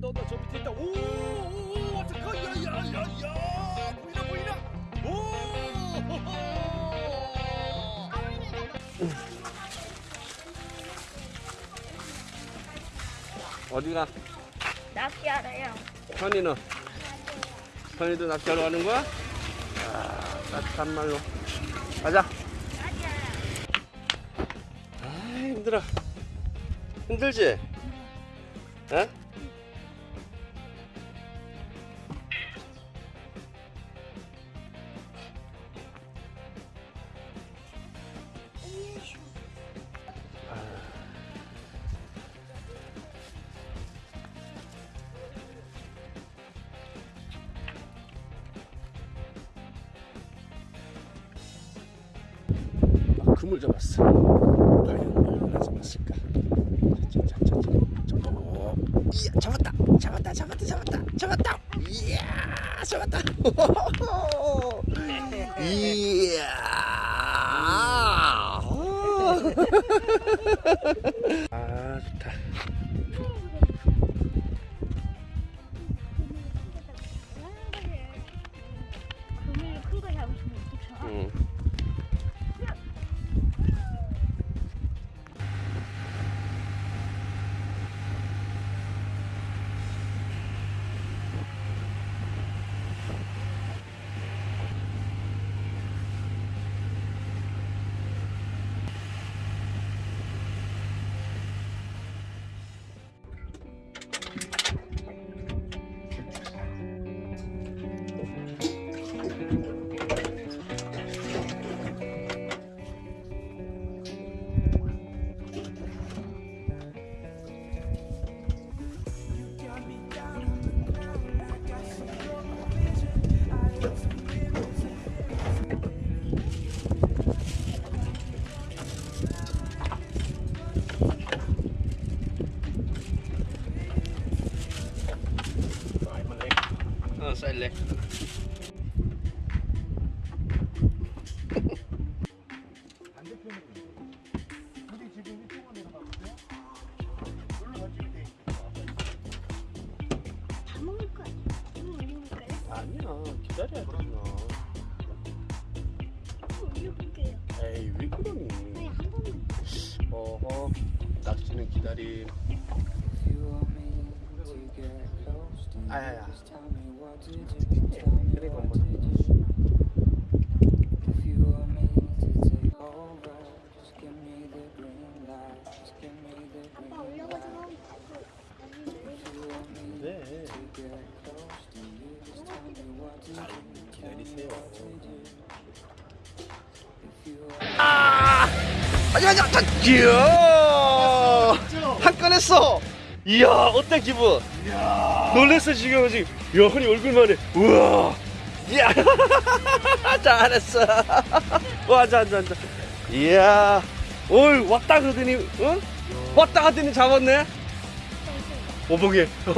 너너 저 밑에 있다. 오오오 어떡하 야야야야 보이나 보이나. 오. 어디가? 낚시하래요. 현이는? 현이도 낚시하러 가는 거야? 아, 따뜻한 말로. 가자. 아, 힘들어. 힘들지? 에? 아, 그물 잡았어. 얼마나 잡았을까? 자자자자. 어, 이야, 잡았다. 잡았다. 잡았다. 잡았다. 잡았다. 이야, 잡았다. 이야. 아, 좋다. 응. 어허, 낚시는 기다림. 아야야. 아빠 올려가지고. 네. 기다리세요. 아니 아니 아니 이야. 한건 했어. 이야 어때 기분? 놀랬어 지금 지금. 야 흔히 얼굴만 해. 우와. 이야. 잘했어. 와 앉아 앉아 앉아. 이야. 올 왔다 그러더니 응? 왔다 하더니 잡았네? 오봉이.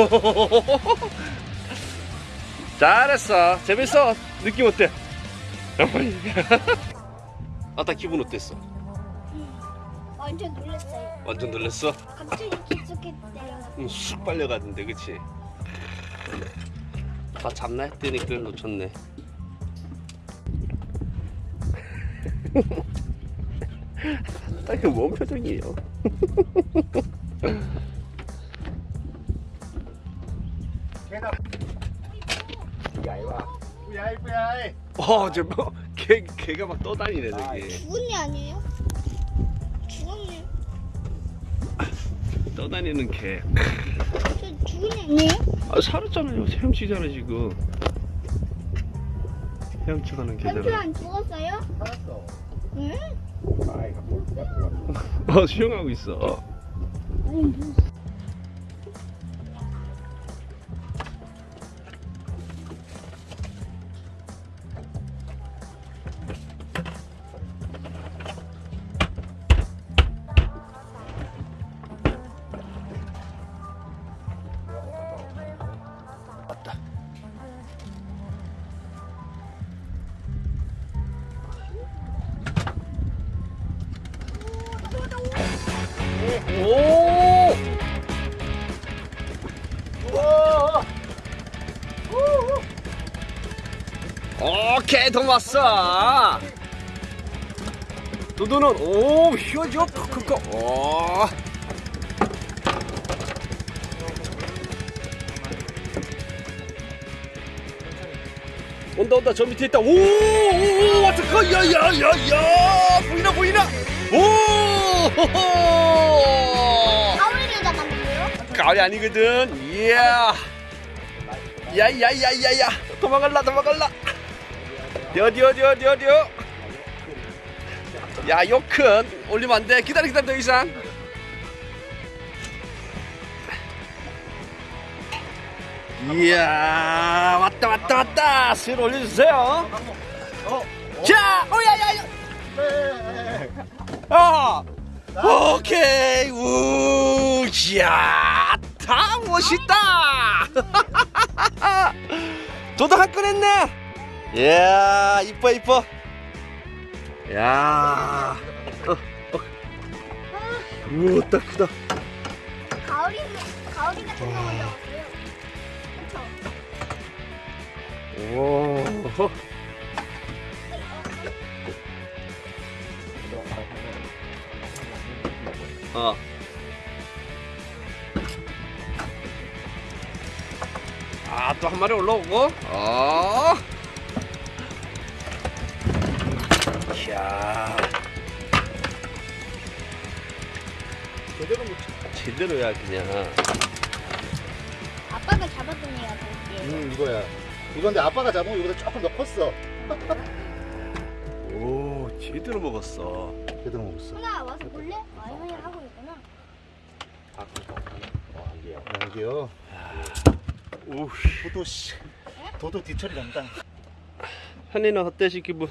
잘했어. 재밌어. 느낌 어때? 어머니 아따 기분 어땠어 완전 놀랐어요. 완전 놀랬어 갑자기 깊숙했대요. 응, 쑥 빨려가던데 그치 다 잡나 했더니 그걸 놓쳤네 딱히 뭔 표정이에요 어, 저 뭐, 개, 개가 막 떠다니네, 저기. 죽은 애 아니에요? 죽었네. 떠다니는 개. 저 죽은 애 아니에요? 아, 살았잖아요. 헤엄치잖아, 지금. 헤엄쳐가는 개잖아. 안 죽었어요? 살았어. 응? 아이가 뭘 갖고 왔어. 어, 수영하고 있어. 아니 아깝다. 오! 우와! 오케이 돈 왔어 도도는 오 휘어져 크크크. 오. 온다 온다. 저 밑에 있다. 오오오 그, 야야야야. 보이나 보이나? 오 가위를 잡았는데요? 가을이 아니거든. 이야. 야야야야야. 도망갈라 도망갈라. 어디 어 디 어디 어디? 야요 큰. 올리면 안돼. 기다려 기다려 더 이상 이야 왔다 왔다 왔다. 술 올려주세요. 자 오야야야. 아 오케이. 우 이야 다 멋있다. 도도 한건 했네. 이야 이뻐 이뻐. 야. 어, 어. 우와 딱 크다. 가오리 가오리 같은 거 먼저 오 어. 아, 또 한 마리 올라오고. 어. 이야. 제대로 못 치- 제대로야 그냥. 아빠가 잡았던 애가 볼게요. 음 이거야 이건데 아빠가 잡으면 이거보다 조금 더 컸어 오, 제대로 먹었어. 제대로 먹었어 하나 와서 볼래? 아, 형이 하고 있구나. 여기요 오, 도도 씨 도도 뒤처리 난다 현이는 어때시 기분?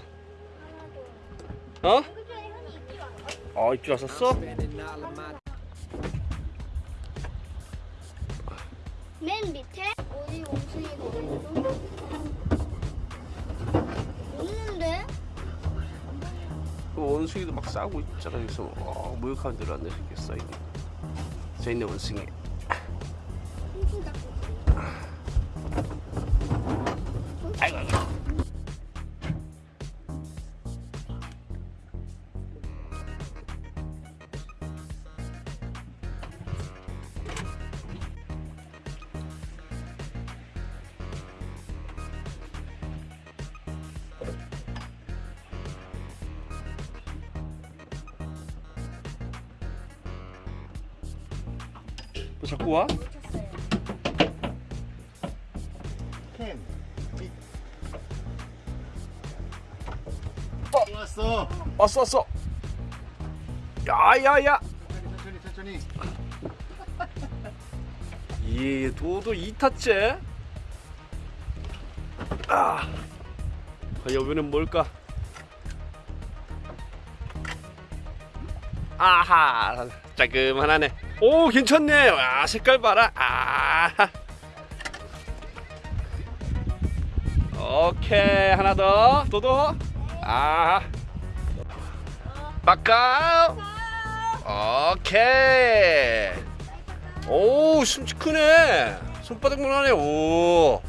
어? 그 전에 형이 입질. 아, 입줄 왔었어? 맨 밑에 원숭이도 막 싸우고 있잖아. 그래서 어, 모욕하는 대로 안 내리겠어 이게. 저 있네 원숭이. 아이고. 아이고. 또 자꾸 와? 캔 이- 어 왔어 왔어 왔어. 야야야. 천천히 천천히 예, 도도 2타째. 아, 과연 여기는 뭘까? 아하, 짜금하네. 오, 괜찮네. 아, 색깔 봐라. 아. 오케이, 하나 더. 도도. 아. 바꿔. 오케이. 오 숨치 크네 손바닥만 하네 오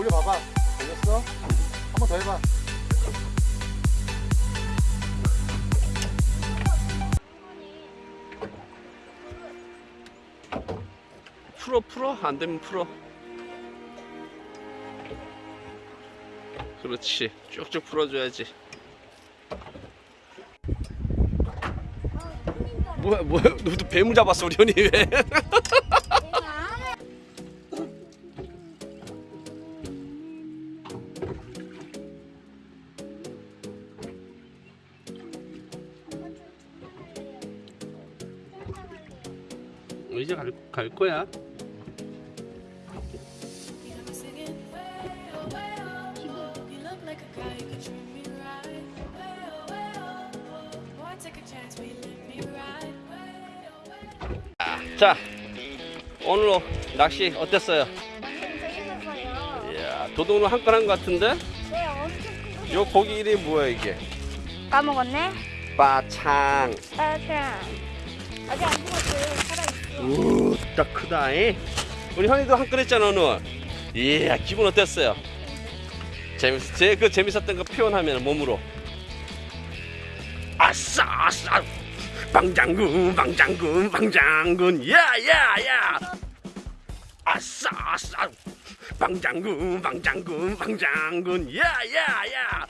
올려봐봐. 걸렸어? 한 번 더 해봐. 풀어 풀어? 안 되면 풀어. 그렇지. 쭉쭉 풀어줘야지. 뭐야 뭐야? 너도 뱀을 잡았어 우리 현이 왜 ride? Way oh way. 자 오늘 낚시 어땠어요? 재밌었어요. 이야 도도는 한건 한 것 같은데 네, 엄청. 요 고기 이름이 뭐야 이게 까먹었네. 빠창. 따뜻한. 아직 안 죽었어요. 살아있어. 우, 딱 크다. 이. 우리 현이도 한건 했잖아 오늘. 이야 기분 어땠어요? 재밌, 제그 재밌었던 거 표현하면 몸으로. 아싸 아싸. 방장군 방장군 방장군 야야야. 아싸 아싸. 방장군 방장군 방장군 야야야.